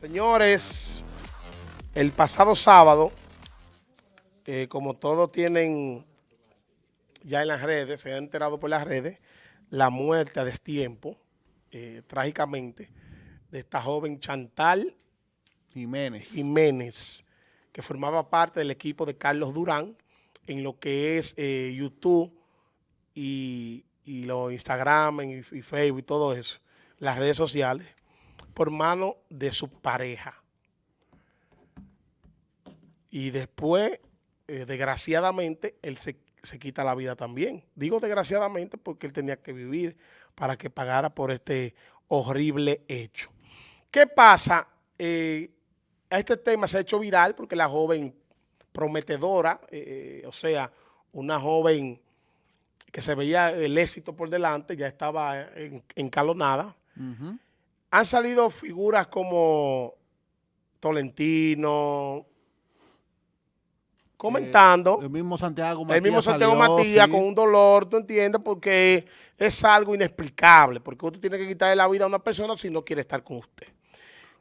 Señores, el pasado sábado, eh, como todos tienen ya en las redes, se han enterado por las redes, la muerte a destiempo, eh, trágicamente, de esta joven Chantal Jiménez. Jiménez, que formaba parte del equipo de Carlos Durán en lo que es eh, YouTube y, y los Instagram y, y Facebook y todo eso, las redes sociales por mano de su pareja. Y después, eh, desgraciadamente, él se, se, quita la vida también. Digo desgraciadamente porque él tenía que vivir para que pagara por este horrible hecho. ¿Qué pasa? Eh, este tema se ha hecho viral porque la joven prometedora, eh, o sea, una joven que se veía el éxito por delante, ya estaba encalonada. Han salido figuras como Tolentino, comentando. Eh, el mismo Santiago Matías. El mismo Santiago salió, Matías sí. con un dolor, ¿tú entiendes? Porque es algo inexplicable, porque usted tiene que quitarle la vida a una persona si no quiere estar con usted.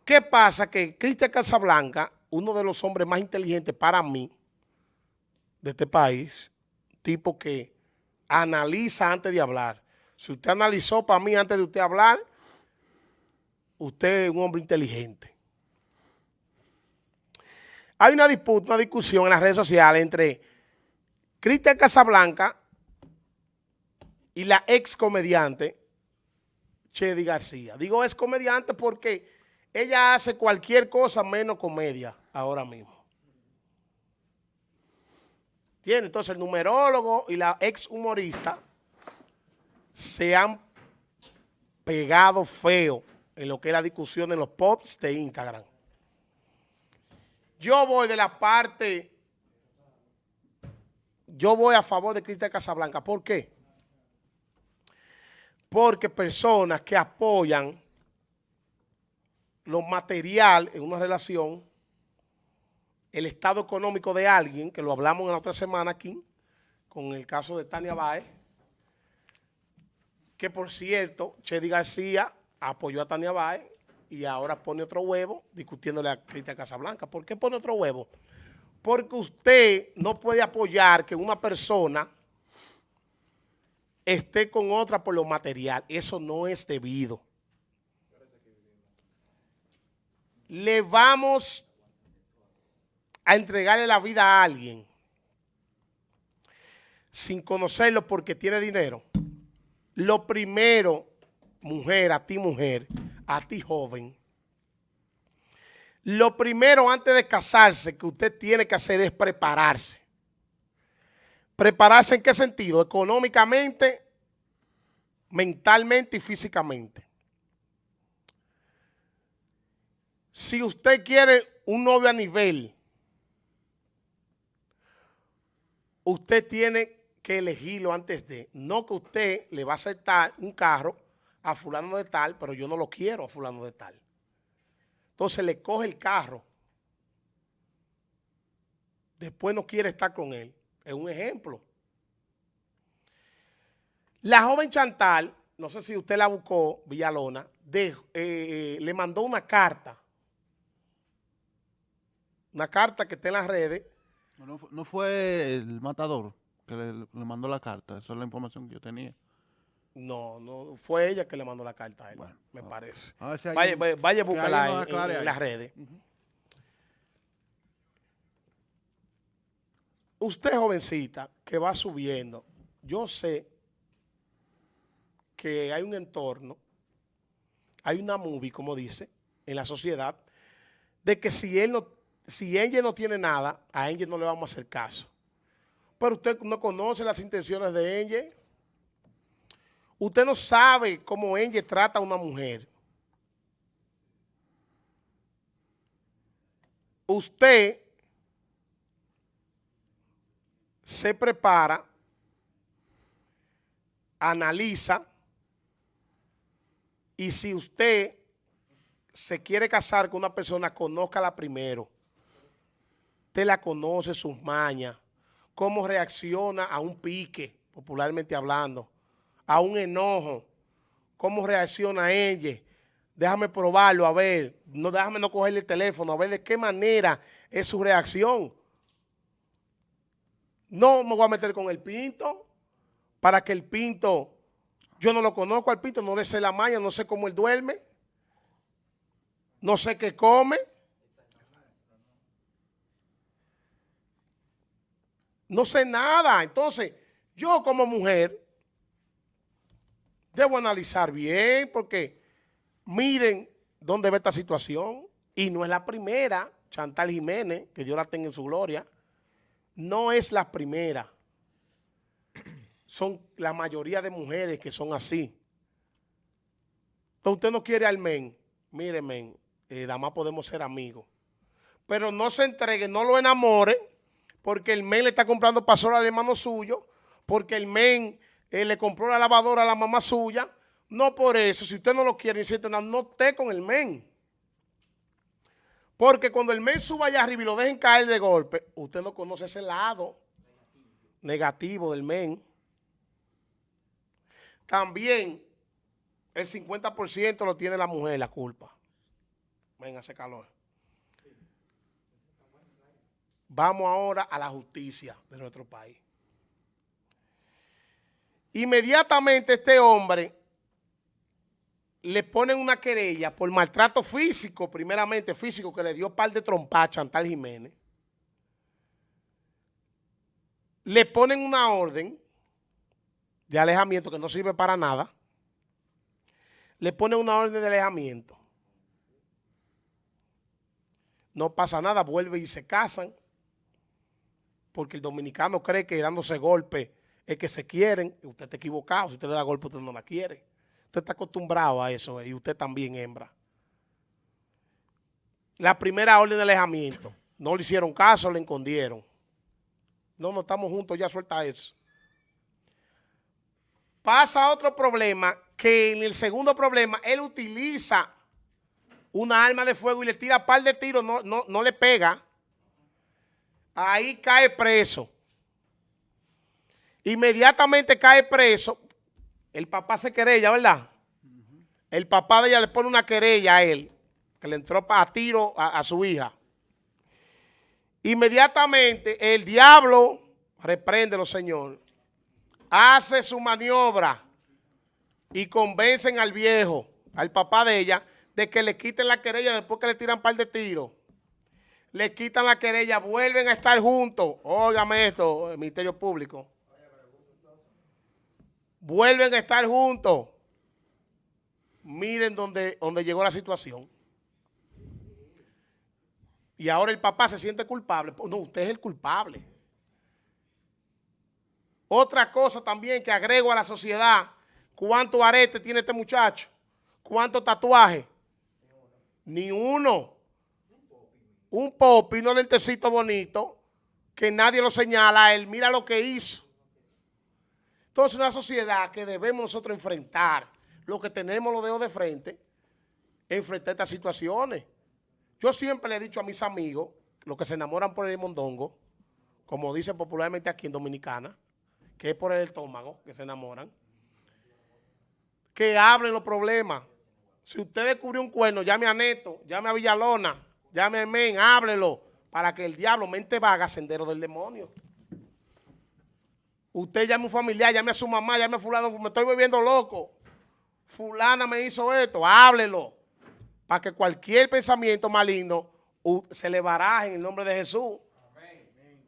¿Qué pasa? Que Cristian Casablanca, uno de los hombres más inteligentes para mí de este país, tipo que analiza antes de hablar. Si usted analizó para mí antes de usted hablar, usted es un hombre inteligente. Hay una disputa, una discusión en las redes sociales entre Cristian Casablanca y la ex comediante Chedi García. Digo ex comediante porque ella hace cualquier cosa menos comedia ahora mismo. Tiene entonces el numerólogo y la ex humorista se han pegado feo en lo que es la discusión en los posts de Instagram. Yo voy de la parte, yo voy a favor de Cristian Casablanca. ¿Por qué? Porque personas que apoyan lo material en una relación, el estado económico de alguien, que lo hablamos en la otra semana aquí, con el caso de Tania Baez, que por cierto, Chedi García apoyó a Tania Báez y ahora pone otro huevo discutiéndole a Cristian Casablanca. ¿Por qué pone otro huevo? Porque usted no puede apoyar que una persona esté con otra por lo material. Eso no es debido. Le vamos a entregarle la vida a alguien sin conocerlo porque tiene dinero. Lo primero mujer, a ti mujer, a ti joven, lo primero antes de casarse que usted tiene que hacer es prepararse. ¿Prepararse en qué sentido? Económicamente, mentalmente y físicamente. Si usted quiere un novio a nivel, usted tiene que elegirlo antes de, no que usted le va a aceptar un carro a fulano de tal, pero yo no lo quiero a fulano de tal. Entonces le coge el carro. Después no quiere estar con él. Es un ejemplo. La joven Chantal, no sé si usted la buscó, Villalona, de, eh, le mandó una carta. Una carta que está en las redes. No, no fue el matador que le, le mandó la carta. Esa es la información que yo tenía. No, no, fue ella que le mandó la carta a él, bueno, me a, parece. A si vaya, vaya, vaya, búscala en, en, en las redes. Uh -huh. Usted, jovencita, que va subiendo, yo sé que hay un entorno, hay una movie, como dice, en la sociedad, de que si él no, si ella no tiene nada, a ella no le vamos a hacer caso. Pero usted no conoce las intenciones de ella. Usted no sabe cómo ella trata a una mujer. Usted se prepara, analiza, y si usted se quiere casar con una persona, conózcala primero. Usted la conoce, sus mañas, cómo reacciona a un pique, popularmente hablando a un enojo, cómo reacciona ella, déjame probarlo, a ver, no déjame no cogerle el teléfono, a ver de qué manera es su reacción. No me voy a meter con el pinto para que el pinto, yo no lo conozco al pinto, no le sé la maña, no sé cómo él duerme, no sé qué come. No sé nada. Entonces, yo como mujer debo analizar bien porque miren dónde ve esta situación. Y no es la primera, Chantal Jiménez, que Dios la tenga en su gloria, no es la primera. Son la mayoría de mujeres que son así. Entonces usted no quiere al men. Mire, men, eh, nada más podemos ser amigos. Pero no se entregue, no lo enamore, porque el men le está comprando pasola al hermano suyo, porque el men eh, le compró la lavadora a la mamá suya. No por eso, si usted no lo quiere, no esté con el men. Porque cuando el men suba allá arriba y lo dejen caer de golpe, usted no conoce ese lado negativo del men. También el 50% lo tiene la mujer, la culpa. Venga, hace calor. Vamos ahora a la justicia de nuestro país. Inmediatamente este hombre le ponen una querella por maltrato físico, primeramente físico, que le dio par de trompas a Chantal Jiménez. Le ponen una orden de alejamiento que no sirve para nada. Le ponen una orden de alejamiento. No pasa nada, vuelve y se casan. Porque el dominicano cree que dándose golpe es que se quieren. Usted está equivocado. Si usted le da golpe, usted no la quiere. Usted está acostumbrado a eso y usted también, hembra. La primera orden de alejamiento. No le hicieron caso, le escondieron. No, no estamos juntos, ya suelta eso. Pasa otro problema, que en el segundo problema, él utiliza una arma de fuego y le tira un par de tiros, no, no, no le pega. Ahí cae preso. Inmediatamente cae preso el papá se querella, ¿verdad? El papá de ella le pone una querella a él, que le entró a tiro a, su hija. Inmediatamente el diablo, repréndelo Señor, hace su maniobra y convencen al viejo, al papá de ella, de que le quiten la querella después que le tiran un par de tiros. Le quitan la querella, vuelven a estar juntos. Óigame esto, el Ministerio Público vuelven a estar juntos. Miren dónde, dónde llegó la situación. Y ahora el papá se siente culpable. No, usted es el culpable. Otra cosa también que agrego a la sociedad, ¿cuánto arete tiene este muchacho? ¿Cuánto tatuaje? Ni uno. Un popi, un lentecito bonito, que nadie lo señala a él. Mira lo que hizo. Entonces, una sociedad que debemos nosotros enfrentar, lo que tenemos los dedos de frente, enfrentar estas situaciones. Yo siempre le he dicho a mis amigos, los que se enamoran por el mondongo, como dicen popularmente aquí en Dominicana, que es por el estómago que se enamoran, que hablen los problemas. Si usted descubrió un cuerno, llame a Neto, llame a Villalona, llame a Men, háblelo, para que el diablo mente vaga sendero del demonio. Usted llame a un familiar, llame a su mamá, llame a fulano, me estoy volviendo loco. Fulana me hizo esto, háblelo. Para que cualquier pensamiento maligno se le baraje en el nombre de Jesús.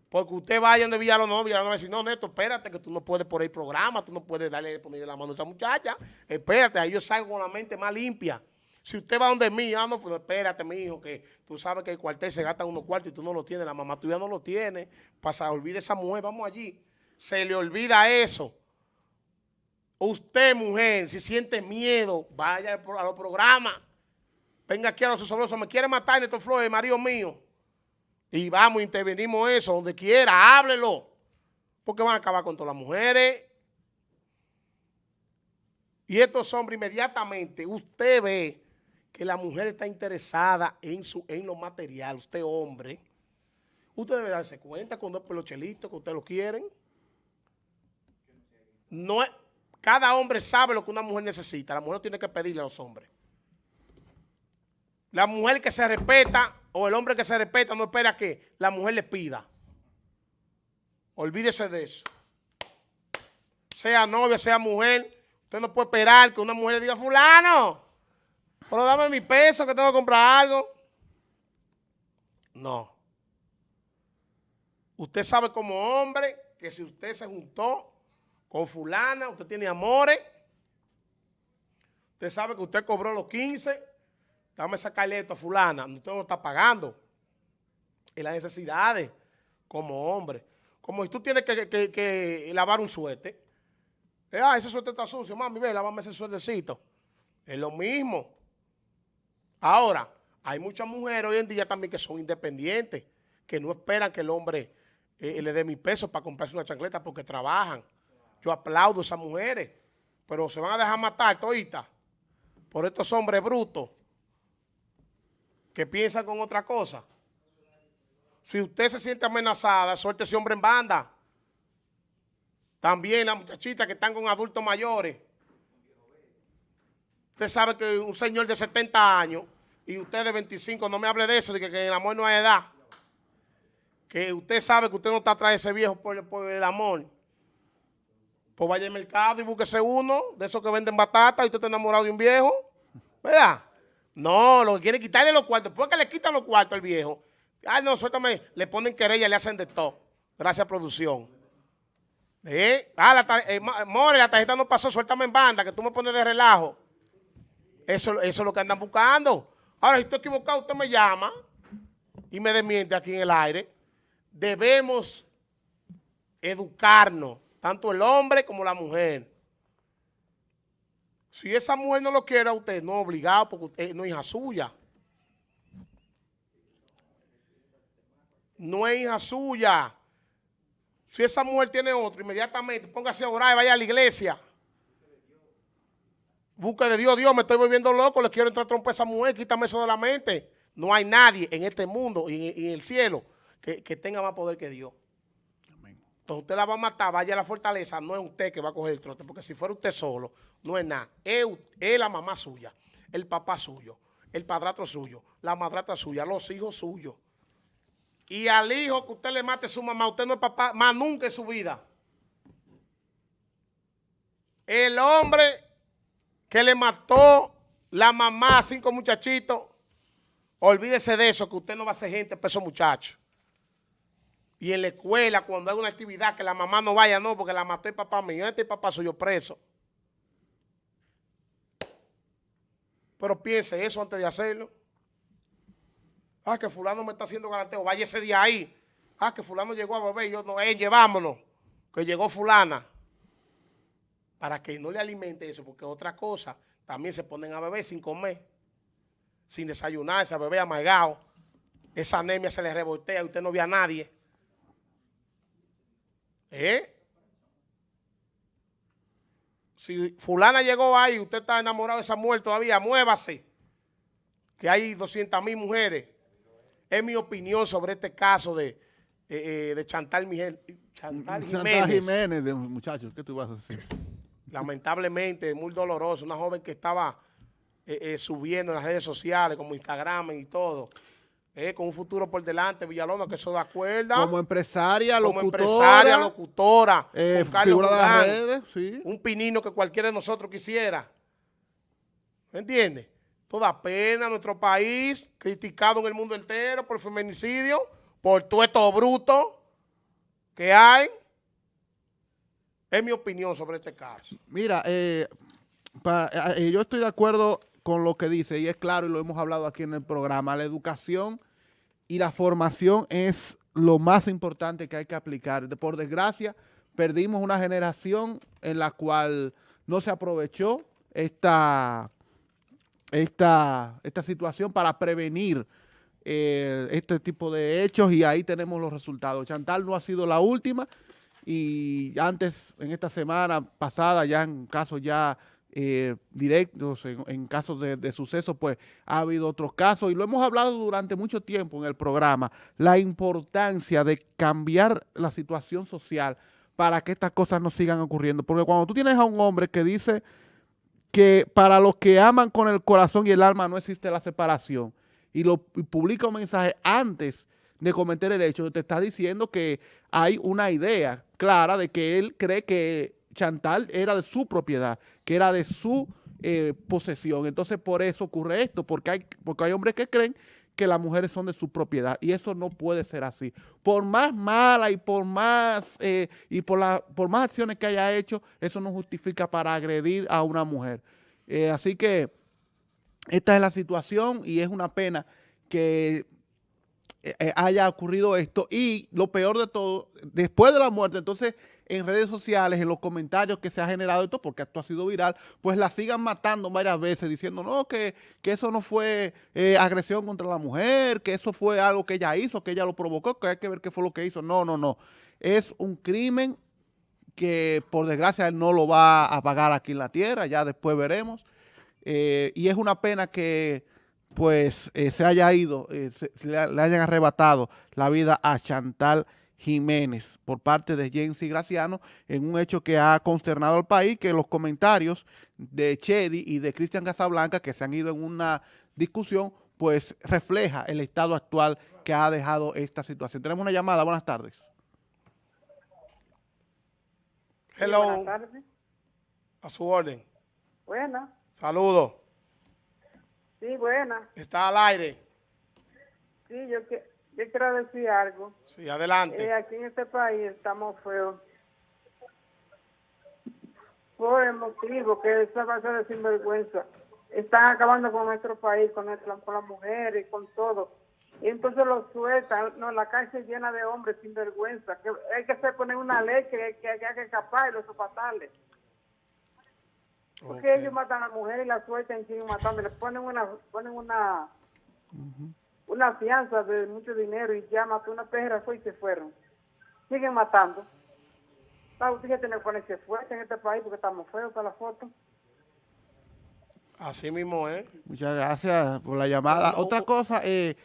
Porque usted vaya donde Villalón, no, Villalón va a decir, no, Neto, espérate, que tú no puedes por el programa, tú no puedes darle, ponerle la mano a esa muchacha. Espérate, ahí yo salgo con la mente más limpia. Si usted va donde mí, ah, no, pues, espérate, mi hijo, que tú sabes que el cuartel se gasta unos cuartos y tú no lo tienes, la mamá tuya no lo tiene. Pasa, olvide esa mujer, vamos allí se le olvida eso. Usted, mujer, si siente miedo, vaya a los programas. Venga aquí a los sobrosos. Me quiere matar Neto Flores, marido mío. Y vamos, intervenimos eso, donde quiera, háblelo. Porque van a acabar con todas las mujeres. Y estos hombres inmediatamente, usted ve que la mujer está interesada en, su, en lo material, usted hombre. Usted debe darse cuenta con dos pelochelitos que usted lo quieren. No cada hombre sabe lo que una mujer necesita. La mujer tiene que pedirle a los hombres. La mujer que se respeta o el hombre que se respeta no espera que la mujer le pida. Olvídese de eso. Sea novia, sea mujer, usted no puede esperar que una mujer le diga, fulano, pero dame mi peso que tengo que comprar algo. No. Usted sabe como hombre que si usted se juntó con fulana, usted tiene amores, usted sabe que usted cobró los 15, dame sacarle esto a fulana, usted no está pagando. Y las necesidades como hombre. Como si tú tienes que, lavar un suéter. Eh, ah, ese suéter está sucio, mami, ve, lávame ese suétercito. Es lo mismo. Ahora, hay muchas mujeres hoy en día también que son independientes, que no esperan que el hombre eh, le dé mi peso para comprarse una chancleta porque trabajan. Yo aplaudo a esas mujeres, pero se van a dejar matar todita por estos hombres brutos que piensan con otra cosa. Si usted se siente amenazada, suelte ese hombre en banda. También las muchachitas que están con adultos mayores. Usted sabe que un señor de 70 años y usted de 25, no me hable de eso, de que, en el amor no hay edad. Que usted sabe que usted no está atrás de ese viejo por, el amor. Pues vaya al mercado y búsquese uno de esos que venden batata y usted está enamorado de un viejo. ¿Verdad? No, lo que quiere quitarle los cuartos. Después que le quitan los cuartos al viejo, ay no, suéltame, le ponen querella, le hacen de todo. Gracias producción. ¿Eh? Ah, la eh, More, la tarjeta no pasó, suéltame en banda, que tú me pones de relajo. Eso, eso es lo que andan buscando. Ahora, si estoy equivocado, usted me llama y me desmiente aquí en el aire. Debemos educarnos, tanto el hombre como la mujer. Si esa mujer no lo quiere a usted, no obligado, porque usted no es hija suya. No es hija suya. Si esa mujer tiene otro, inmediatamente póngase a orar y vaya a la iglesia. Busca de Dios, Dios, me estoy volviendo loco, le quiero entrar trompa a esa mujer, quítame eso de la mente. No hay nadie en este mundo y en, el cielo que, tenga más poder que Dios. Usted la va a matar, vaya a la fortaleza, no es usted que va a coger el trote, porque si fuera usted solo, no es nada. Es, la mamá suya, el papá suyo, el padrastro suyo, la madrastra suya, los hijos suyos. Y al hijo que usted le mate su mamá, usted no es papá más nunca en su vida. El hombre que le mató la mamá a cinco muchachitos, olvídese de eso, que usted no va a ser gente para esos muchachos. Y en la escuela, cuando hay una actividad, que la mamá no vaya, no, porque la mató el papá mío, este papá soy yo preso. Pero piense eso antes de hacerlo. Ah, que fulano me está haciendo garanteo, vaya ese día ahí. Ah, que fulano llegó a beber, yo no, eh, llevámonos, que llegó fulana para que no le alimente eso, porque otra cosa, también se ponen a beber sin comer, sin desayunarse, a beber amargado. Esa anemia se le revoltea y usted no ve a nadie. ¿Eh? Si fulana llegó ahí y usted está enamorado de esa mujer todavía, muévase. Que hay 200 mil mujeres. Es mi opinión sobre este caso de, eh, eh, de Chantal, Miguel, Chantal Jiménez. Chantal Jiménez, muchachos, ¿qué tú vas a decir? lamentablemente, muy doloroso. Una joven que estaba eh, eh, subiendo en las redes sociales, como Instagram y todo. Eh, con un futuro por delante, Villalona, que eso da cuerda. Como empresaria, locutora. Como empresaria, locutora. figura de redes, sí. Un pinino que cualquiera de nosotros quisiera. ¿Me entiendes? Toda pena nuestro país, criticado en el mundo entero por feminicidio, por todo esto bruto que hay. Es mi opinión sobre este caso. Mira, eh, eh, eh, yo estoy de acuerdo con lo que dice, y es claro, y lo hemos hablado aquí en el programa, la educación y la formación es lo más importante que hay que aplicar. Por desgracia, perdimos una generación en la cual no se aprovechó esta, esta, esta situación para prevenir este tipo de hechos y ahí tenemos los resultados. Chantal no ha sido la última, y antes, en esta semana pasada, ya en casos ya eh, directos, en, casos de, de sucesos, pues ha habido otros casos y lo hemos hablado durante mucho tiempo en el programa, la importancia de cambiar la situación social para que estas cosas no sigan ocurriendo. Porque cuando tú tienes a un hombre que dice que para los que aman con el corazón y el alma no existe la separación, y, lo, y publica un mensaje antes de cometer el hecho, te está diciendo que hay una idea clara de que él cree que Chantal era de su propiedad, que era de su eh, posesión. Entonces, por eso ocurre esto, porque hay, porque hay hombres que creen que las mujeres son de su propiedad y eso no puede ser así. Por más mala y por más eh, y por, la, por más acciones que haya hecho, eso no justifica para agredir a una mujer. Eh, así que esta es la situación y es una pena que haya ocurrido esto y lo peor de todo, después de la muerte, entonces en redes sociales, en los comentarios que se ha generado esto, porque esto ha sido viral, pues la sigan matando varias veces diciendo, no, que, eso no fue eh, agresión contra la mujer, que eso fue algo que ella hizo, que ella lo provocó, que hay que ver qué fue lo que hizo. No, no, no. Es un crimen que por desgracia él no lo va a pagar aquí en la tierra, ya después veremos. Eh, y es una pena que pues eh, se haya ido, se, le, hayan arrebatado la vida a Chantal Jiménez por parte de Jensi Graciano en un hecho que ha consternado al país, que los comentarios de Chedi y de Cristian Casablanca, que se han ido en una discusión, pues refleja el estado actual que ha dejado esta situación. Tenemos una llamada, buenas tardes. Hello. buenas tardes. A su orden. Buena. Saludos. Sí, buena. Está al aire. Sí, yo que yo quiero decir algo. Sí, adelante. Eh, aquí en este país estamos feos. Por el motivo que esa base de sinvergüenza están acabando con nuestro país, con, nuestra, con las mujeres, con todo. Y entonces lo sueltan. No, la calle llena de hombres sin vergüenza. Que hay que hacer poner una ley que, que hay que escapar y los sopatarles. Porque ellos matan a la mujer y la sueltan y siguen matando. Le ponen una, ponen una, una fianza de mucho dinero y ya mató una perra fue y se fueron. Siguen matando. La justicia tiene que ponerse fuerte en este país porque estamos feos para la foto. Así mismo es. Muchas gracias por la llamada. Otra cosa, eh,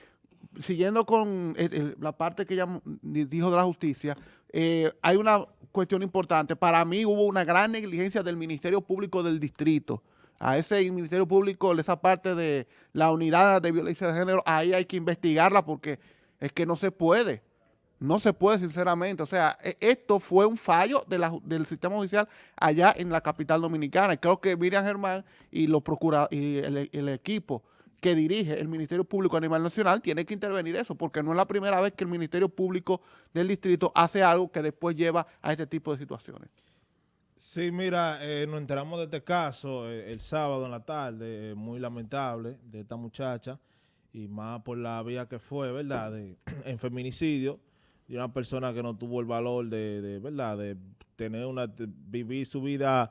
siguiendo con eh, la parte que ella dijo de la justicia, eh, hay una cuestión importante. Para mí hubo una gran negligencia del Ministerio Público del Distrito a ese Ministerio Público, esa parte de la unidad de violencia de género, ahí hay que investigarla porque es que no se puede. No se puede, sinceramente. O sea, e, esto fue un fallo del sistema judicial allá en la capital dominicana. Creo que Miriam Germán y, los procura, y el, equipo que dirige el Ministerio Público a nivel nacional tiene que intervenir eso, porque no es la primera vez que el Ministerio Público del Distrito hace algo que después lleva a este tipo de situaciones. Sí, mira, eh, nos enteramos de este caso eh, el sábado en la tarde, eh, muy lamentable, de esta muchacha, y más por la vía que fue, ¿verdad?, de, en feminicidio, de una persona que no tuvo el valor de, ¿verdad?, de tener una, vivir su vida,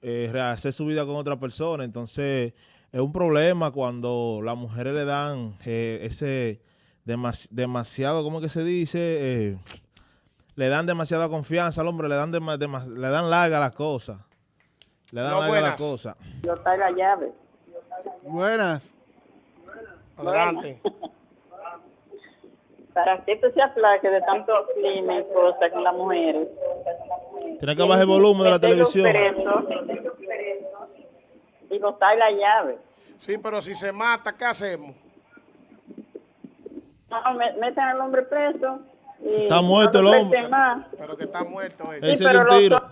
rehacer su vida con otra persona, entonces es un problema cuando las mujeres le dan ese demasiado, ¿cómo que se dice?, le dan demasiada confianza al hombre, le dan le dan larga las cosas. Le dan larga las cosas. Yo está la llave. Buenas. Adelante. Para que esto se aplaque de tanto clima y cosas con las mujeres. Tiene que bajar el volumen de la televisión. Y botar la llave. Sí, pero si se mata, ¿qué hacemos? No, meten al hombre preso está muerto el hombre. Pero que está muerto. Él se dio un tiro.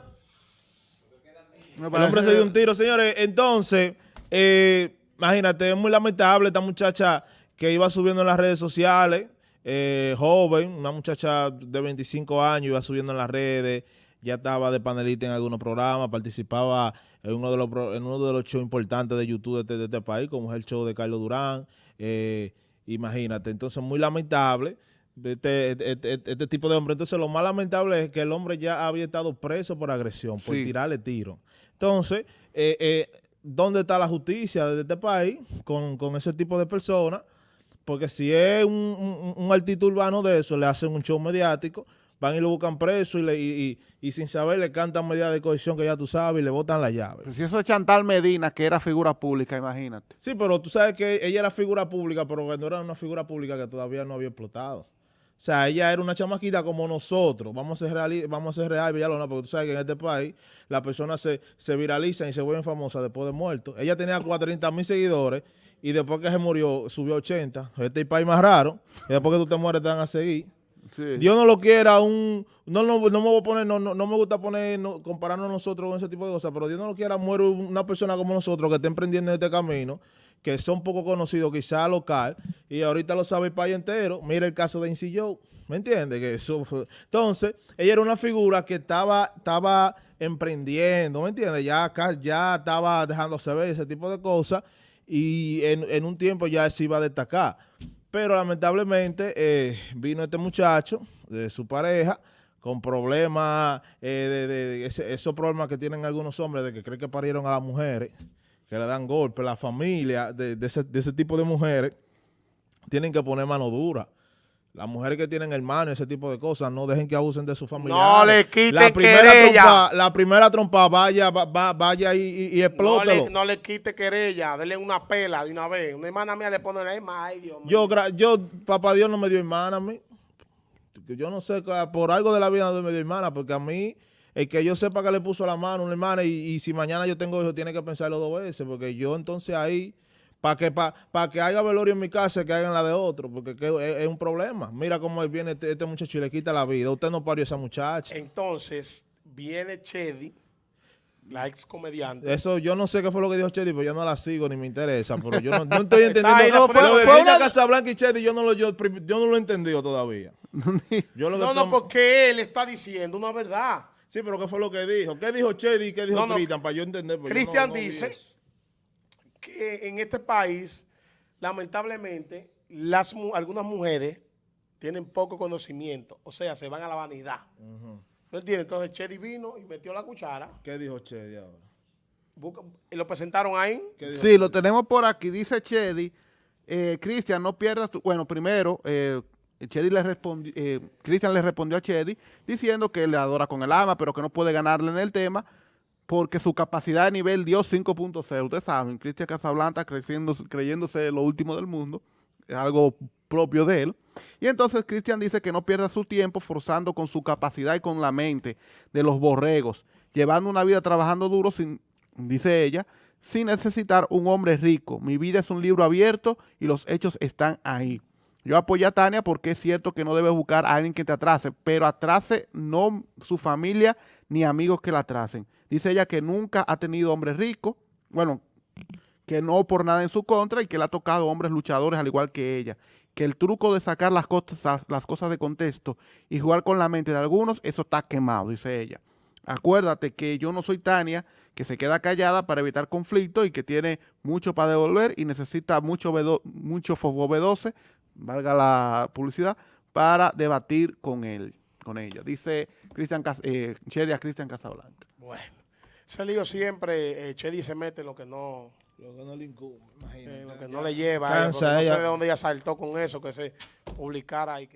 El hombre se dio un tiro, señores. Entonces, eh, imagínate, es muy lamentable esta muchacha que iba subiendo en las redes sociales, eh, joven, una muchacha de 25 años, iba subiendo en las redes, ya estaba de panelista en algunos programas, participaba en uno de los, en uno de los shows importantes de YouTube de este, de este país, como es el show de Carlos Durán. Eh, imagínate, entonces muy lamentable. Este, este, este, tipo de hombre. Entonces, lo más lamentable es que el hombre ya había estado preso por agresión, por tirarle tiro. Entonces, eh, eh, ¿dónde está la justicia de este país con, ese tipo de personas? Porque si es un, un, urbano de eso, le hacen un show mediático, van y lo buscan preso y, le, y, sin saber le cantan medidas de cohesión que ya tú sabes y le botan la llave. si eso es Chantal Medina, que era figura pública, imagínate. Sí, pero tú sabes que ella era figura pública, pero no era una figura pública que todavía no había explotado. O sea, ella era una chamaquita como nosotros. Vamos a ser real, vamos a ser real, Villalona, porque tú sabes que en este país las personas se, se viralizan y se vuelven famosas después de muertos. Ella tenía 40 mil seguidores y después que se murió subió a 80. Este es el país más raro. Y después que tú te mueres te van a seguir. Sí. Dios no lo quiera un... No, no, no me voy a poner, no, no, no me gusta poner, no, compararnos nosotros con ese tipo de cosas, pero Dios no lo quiera muere una persona como nosotros que esté emprendiendo en este camino, que son poco conocidos, quizá local, y ahorita lo sabe el país entero. Mira el caso de Incy Joe, ¿me entiendes? Que eso Entonces, ella era una figura que estaba, estaba emprendiendo, ¿me entiendes? Ya ya estaba dejándose ver ese tipo de cosas, y en, en un tiempo ya se iba a destacar. Pero lamentablemente eh, vino este muchacho de su pareja con problemas, eh, de, de- de esos problemas que tienen algunos hombres de que creen que parieron a las mujeres, que le dan golpes, la familia de, de ese, de ese tipo de mujeres tienen que poner mano dura. Las mujeres que tienen hermanos, ese tipo de cosas, no dejen que abusen de su familia. No le quiten la primera querella. trompa, la primera trompa, vaya, va- va- vaya y, y, y No le, no le quite querella, dele una pela de una vez. Una hermana mía le pone la misma, ay Dios mío. Yo, yo, papá Dios no me dio hermana a mí. Yo no sé, por algo de la vida no me dio hermana, porque a mí, el que yo sepa que le puso la mano a una hermana y, y si mañana yo tengo hijos, tiene que pensarlo dos veces, porque yo entonces ahí, para que pa, pa que haya velorio en mi casa, que hagan la de otro, porque que es, es un problema. Mira cómo viene este, este muchacho y le quita la vida. Usted no parió a esa muchacha. Entonces, viene Chedi, la ex comediante. Eso yo no sé qué fue lo que dijo Chedi, pero yo no la sigo ni me interesa. Pero yo no, no estoy entendiendo. No, fue- fue una- Casablanca y Chedi, yo no lo, yo, yo no lo he entendido todavía. Yo lo No, no, porque él está diciendo una verdad. Sí, pero ¿qué fue lo que dijo? ¿Qué dijo Chedi y qué dijo No, no. Cristian? Para yo entender. yo Cristian no- no vi dice que en este país, lamentablemente, las, mu- algunas mujeres tienen poco conocimiento, o sea, se van a la vanidad. ¿No entiendes? Entonces Chedi vino y metió la cuchara, ¿Qué dijo Chedi ahora? busca- y lo presentaron ahí. ¿Qué dijo Sí, lo tenemos por aquí. Dice Chedi, eh, Cristian, no pierdas tu... Bueno, primero, eh, Chedi le respondió, eh, Cristian le respondió a Chedi diciendo que le adora con el alma, pero que no puede ganarle en el tema porque su capacidad de nivel dio 5.0. Ustedes saben, Cristian Casablanca creciendo, creyéndose lo último del mundo, es algo propio de él. Y entonces Cristian dice que no pierda su tiempo forzando con su capacidad y con la mente de los borregos, llevando una vida trabajando duro sin, dice ella, sin necesitar un hombre rico. Mi vida es un libro abierto y los hechos están ahí. Yo apoyo a Tania porque es cierto que no debes buscar a alguien que te atrase, pero atrase no su familia ni amigos que la atrasen. Dice ella que nunca ha tenido hombre rico, bueno, que no por nada en su contra y que le ha tocado hombres luchadores al igual que ella. Que el truco de sacar las cosas, de contexto y jugar con la mente de algunos, eso está quemado, dice ella. Acuérdate que yo no soy Tania, que se queda callada para evitar conflicto y que tiene mucho para devolver y necesita mucho, vedo- mucho fogobedoce, valga la publicidad, para debatir con él, con ella. Dice Cristian Cas- eh, Chedi a Cristian Casablanca. Bueno, ese lío siempre, eh, Chedi se mete lo que no, Lo que no le incumbe, eh, lo que no le lleva. ella, no sé de dónde ella saltó con eso, que se publicara ahí.